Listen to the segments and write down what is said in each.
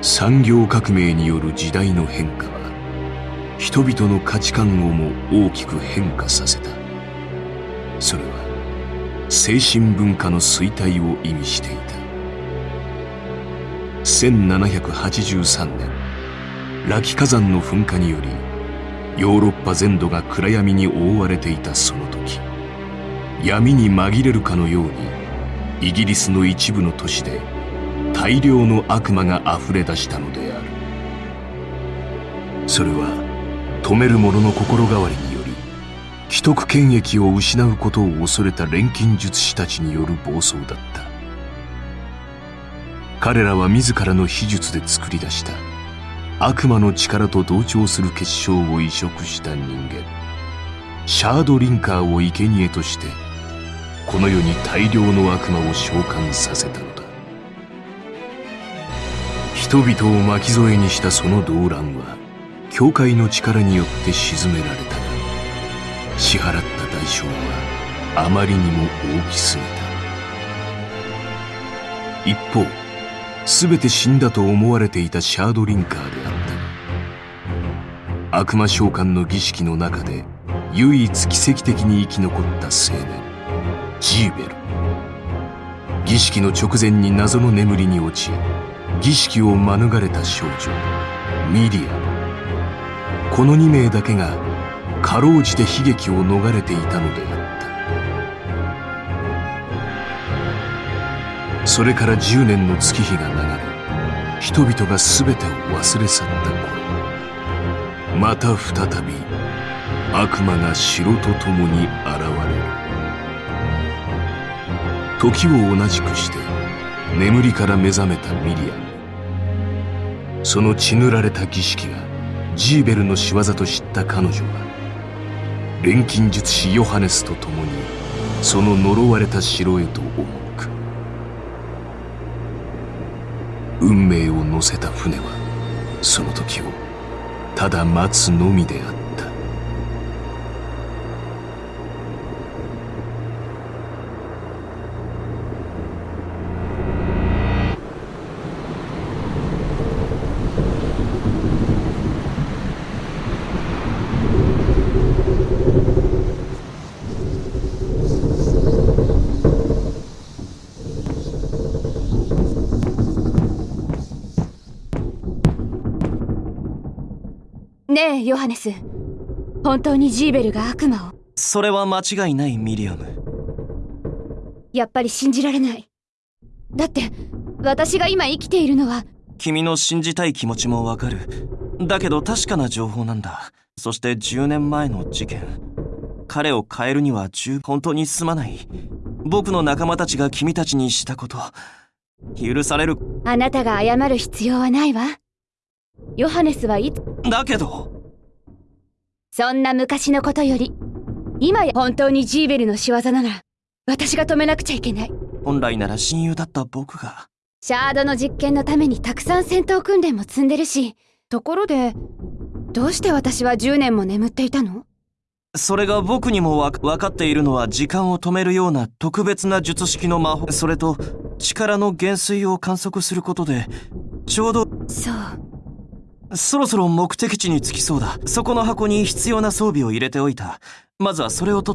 産業革命による時代の変化は人々の価値観をも大きく変化させた。それは精神文化の衰退を意味していた。1783年ラキ火山の噴火によりヨーロッパ全土が暗闇に覆われていたその時闇に紛れるかのようにイギリスの一部の都市で大量の悪魔があふれ出したのである。それは止める者の心変わりにより既得権益を失うことを恐れた錬金術師たちによる暴走だった。彼らは自らの秘術で作り出した悪魔の力と同調する結晶を移植した人間。シャードリンカーを生贄としてこの世に大量の悪魔を召喚させたのだ。人々を巻き添えにしたその動乱は教会の力によって鎮められたが支払った代償はあまりにも大きすぎた。一方全て死んだと思われていたシャードリンカーであった悪魔召喚の儀式の中で唯一奇跡的に生き残った青年ジーベル。儀式の直前に謎の眠りに落ち儀式を免れた少女ミリア。この2名だけがかろうじて悲劇を逃れていたのであった。それから10年の月日が流れ人々が全てを忘れ去った頃また再び悪魔が城と共に現れる。時を同じくして眠りから目覚めたミリアム。その血塗られた儀式がジーベルの仕業と知った彼女は錬金術師ヨハネスと共にその呪われた城へと赴く。運命を乗せた船はその時をただ待つのみであった。ねえヨハネス。本当にジーベルが悪魔を。それは間違いないミリアム。やっぱり信じられない。だって私が今生きているのは。君の信じたい気持ちもわかる。だけど確かな情報なんだ。そして10年前の事件。彼を変えるには十本当にすまない。僕の仲間たちが君たちにしたこと。許される。あなたが謝る必要はないわ。ヨハネスはいつだけどそんな昔のことより今や本当にジーベルの仕業なら私が止めなくちゃいけない。本来なら親友だった僕が。シャードの実験のためにたくさん戦闘訓練も積んでるしところでどうして私は10年も眠っていたの？それが僕にもわ分かっているのは時間を止めるような特別な術式の魔法それと力の減衰を観測することでちょうどそうそろそろ目的地に着きそうだ。そこの箱に必要な装備を入れておいた。まずはそれをと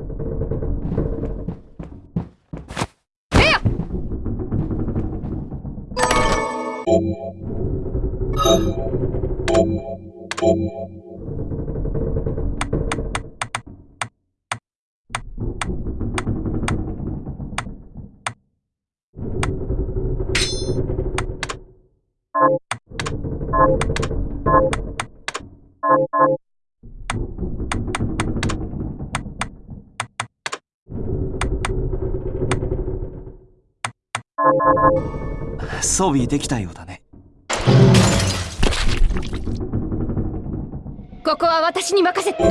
装備できたようだね。ここは私に任せて。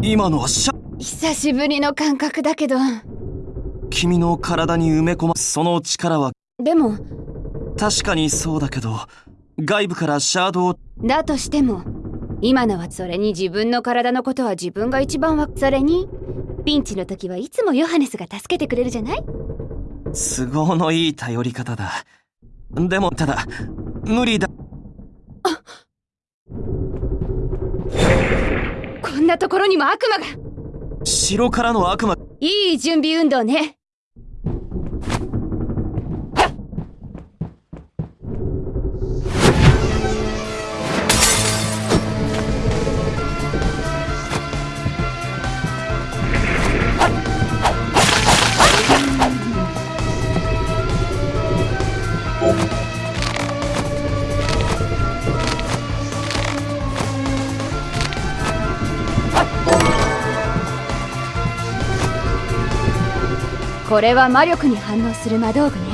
今のはシャ久しぶりの感覚だけど。君の体に埋め込まその力は。でも。確かにそうだけど外部からシャードをだとしても今のはそれに自分の体のことは自分が一番わそれにピンチの時はいつもヨハネスが助けてくれるじゃない？都合のいい頼り方だ。でもただ無理だ。こんなところにも悪魔が城からの悪魔。いい準備運動ね。これは魔力に反応する魔道具ね。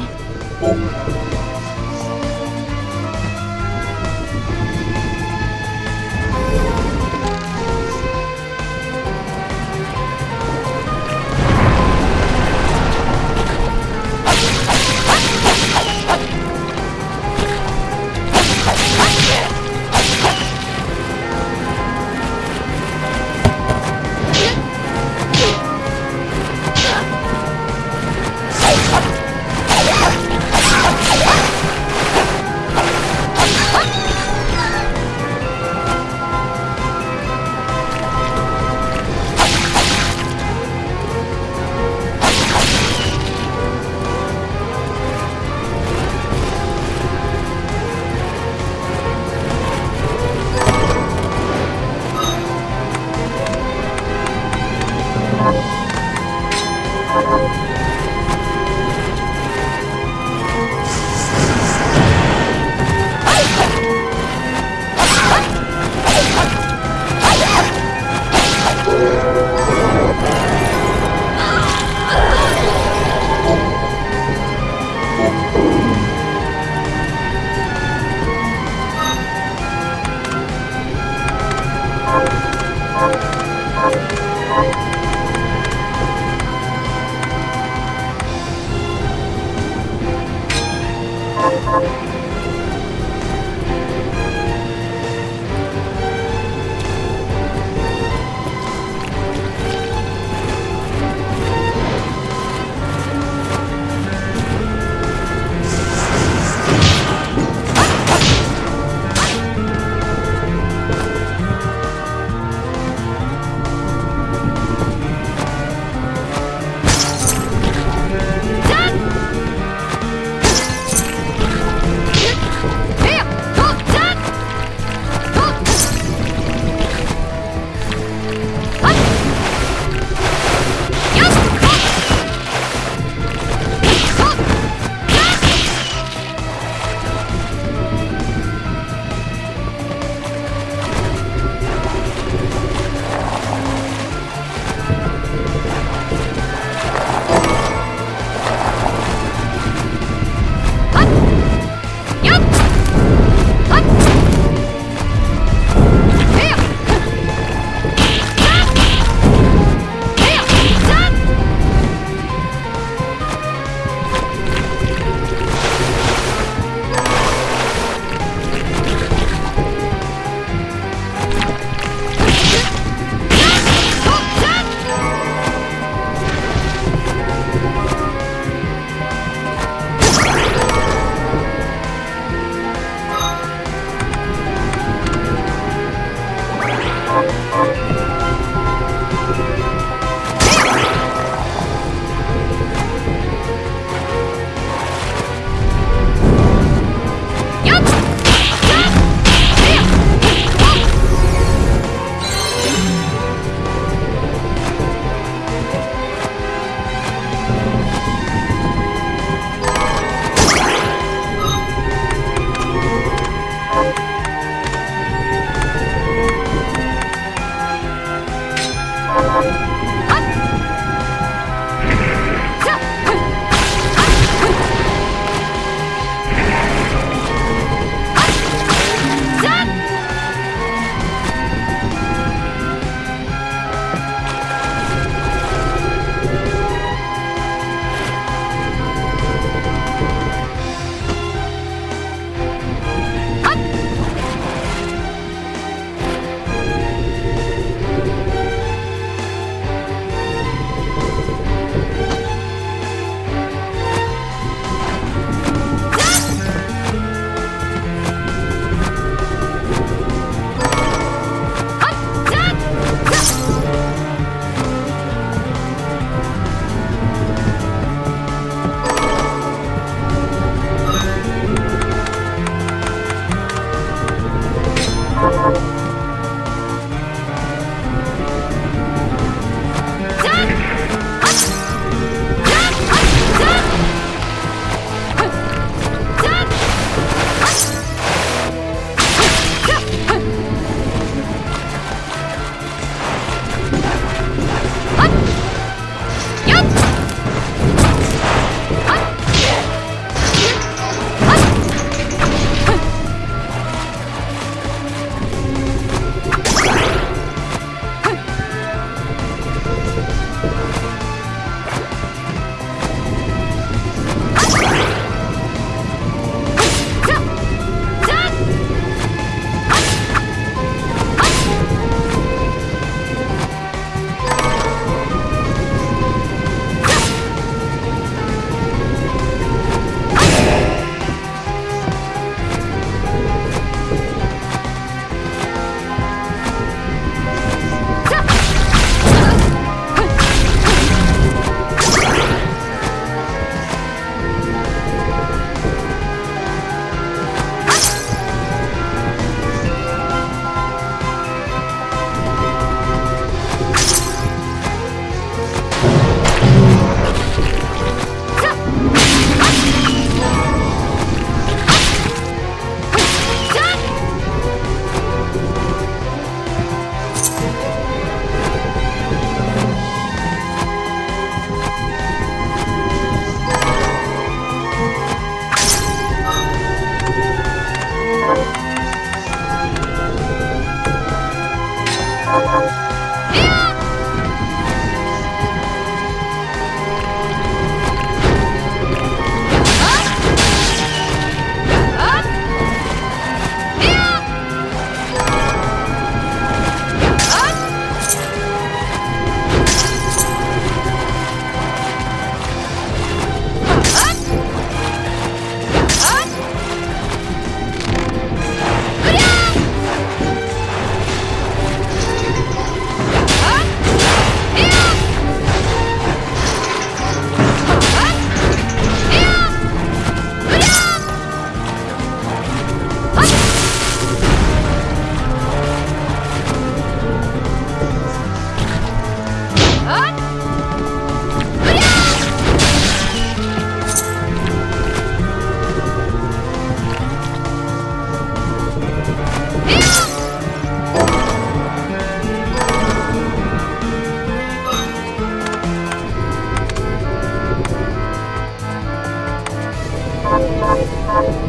よい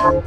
しょ